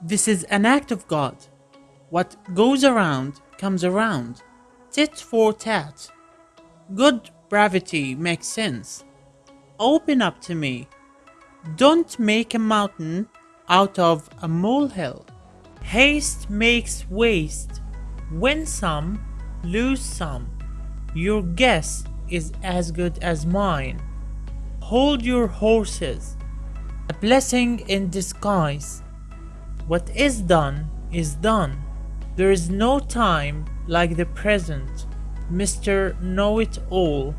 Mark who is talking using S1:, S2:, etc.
S1: This is an act of God. What goes around comes around. Tit for tat. Good brevity makes sense. Open up to me. Don't make a mountain out of a molehill. Haste makes waste. Win some, lose some. Your guess is as good as mine. Hold your horses. A blessing in disguise. What is done is done. There is no time like the present, Mr. Know It All.